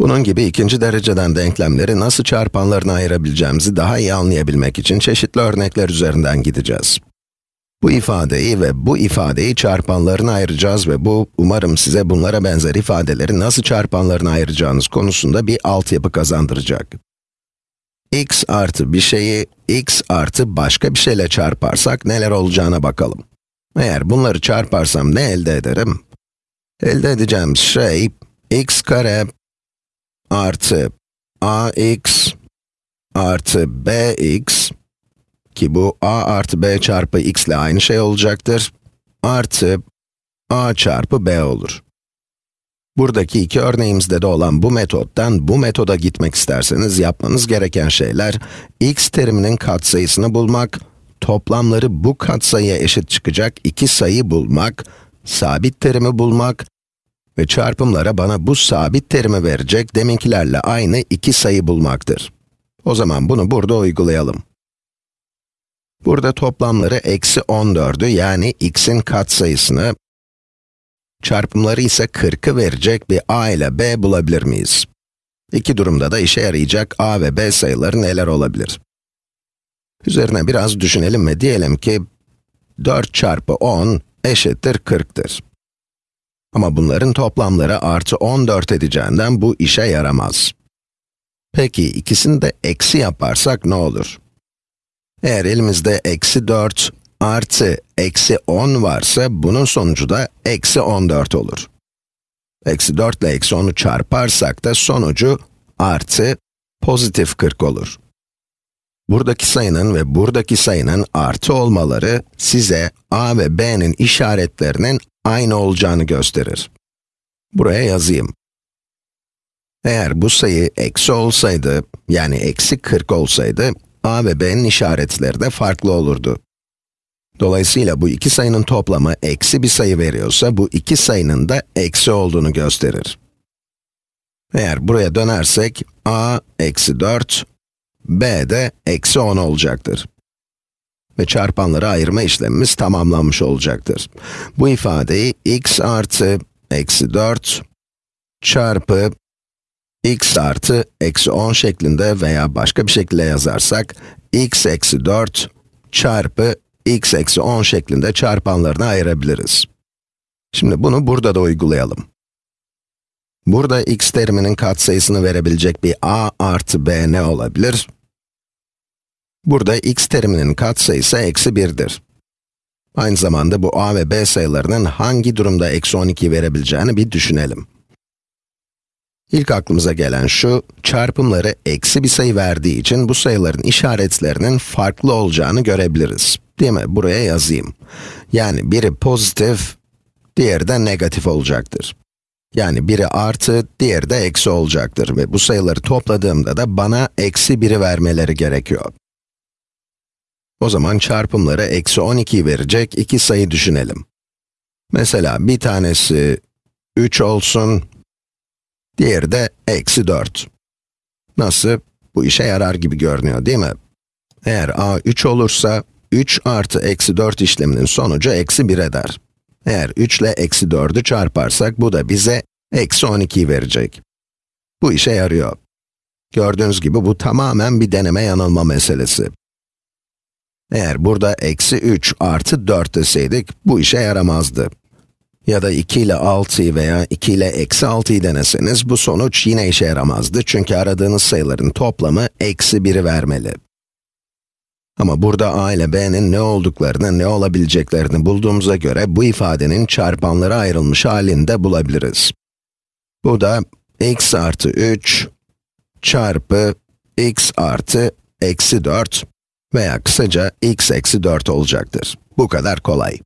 Bunun gibi ikinci dereceden denklemleri nasıl çarpanlarına ayırabileceğimizi daha iyi anlayabilmek için çeşitli örnekler üzerinden gideceğiz. Bu ifadeyi ve bu ifadeyi çarpanlarına ayıracağız ve bu, umarım size bunlara benzer ifadeleri nasıl çarpanlarına ayıracağınız konusunda bir altyapı kazandıracak. x artı bir şeyi, x artı başka bir şeyle çarparsak neler olacağına bakalım. Eğer bunları çarparsam ne elde ederim? Elde edeceğim şey, x kare artı ax artı bx ki bu a artı b çarpı x ile aynı şey olacaktır, artı a çarpı b olur. Buradaki iki örneğimizde de olan bu metottan bu metoda gitmek isterseniz yapmanız gereken şeyler, x teriminin katsayısını bulmak, toplamları bu katsayıya eşit çıkacak iki sayı bulmak, sabit terimi bulmak ve çarpımlara bana bu sabit terimi verecek deminkilerle aynı iki sayı bulmaktır. O zaman bunu burada uygulayalım. Burada toplamları eksi 14'ü yani x'in katsayısını, çarpımları ise 40'ı verecek bir a ile b bulabilir miyiz? İki durumda da işe yarayacak a ve b sayıları neler olabilir? Üzerine biraz düşünelim ve diyelim ki 4 çarpı 10 eşittir 40'tır. Ama bunların toplamları artı 14 edeceğinden bu işe yaramaz. Peki ikisini de eksi yaparsak ne olur? Eğer elimizde eksi 4 artı eksi 10 varsa bunun sonucu da eksi 14 olur. Eksi 4 ile eksi 10'u çarparsak da sonucu artı pozitif 40 olur. Buradaki sayının ve buradaki sayının artı olmaları size a ve b'nin işaretlerinin aynı olacağını gösterir. Buraya yazayım. Eğer bu sayı eksi olsaydı, yani eksi 40 olsaydı, a ve b'nin işaretleri de farklı olurdu. Dolayısıyla bu iki sayının toplamı eksi bir sayı veriyorsa, bu iki sayının da eksi olduğunu gösterir. Eğer buraya dönersek, a eksi 4, b de eksi 10 olacaktır. Ve çarpanları ayırma işlemimiz tamamlanmış olacaktır. Bu ifadeyi x artı eksi 4 çarpı x artı eksi 10 şeklinde veya başka bir şekilde yazarsak, x eksi 4 çarpı x eksi 10 şeklinde çarpanlarına ayırabiliriz. Şimdi bunu burada da uygulayalım. Burada x teriminin katsayısını verebilecek bir a artı b ne olabilir? Burada x teriminin katsayısı eksi 1'dir. Aynı zamanda bu a ve b sayılarının hangi durumda eksi 12 verebileceğini bir düşünelim. İlk aklımıza gelen şu, çarpımları eksi bir sayı verdiği için bu sayıların işaretlerinin farklı olacağını görebiliriz. Değil mi? Buraya yazayım. Yani biri pozitif, diğeri de negatif olacaktır. Yani biri artı, diğeri de eksi olacaktır ve bu sayıları topladığımda da bana eksi 1'i vermeleri gerekiyor. O zaman çarpımları eksi 12 verecek iki sayı düşünelim. Mesela bir tanesi 3 olsun, diğeri de eksi 4. Nasıl? Bu işe yarar gibi görünüyor değil mi? Eğer a 3 olursa, 3 artı eksi 4 işleminin sonucu eksi 1 eder. Eğer 3 ile eksi 4'ü çarparsak, bu da bize eksi 12 verecek. Bu işe yarıyor. Gördüğünüz gibi bu tamamen bir deneme yanılma meselesi. Eğer burada eksi 3 artı 4 deseydik, bu işe yaramazdı. Ya da 2 ile 6'yı veya 2 ile eksi 6'yı deneseniz, bu sonuç yine işe yaramazdı. Çünkü aradığınız sayıların toplamı eksi 1'i vermeli. Ama burada a ile b'nin ne olduklarını, ne olabileceklerini bulduğumuza göre, bu ifadenin çarpanlara ayrılmış halini de bulabiliriz. Bu da x artı 3 çarpı x artı eksi 4 veya kısaca x eksi 4 olacaktır. Bu kadar kolay.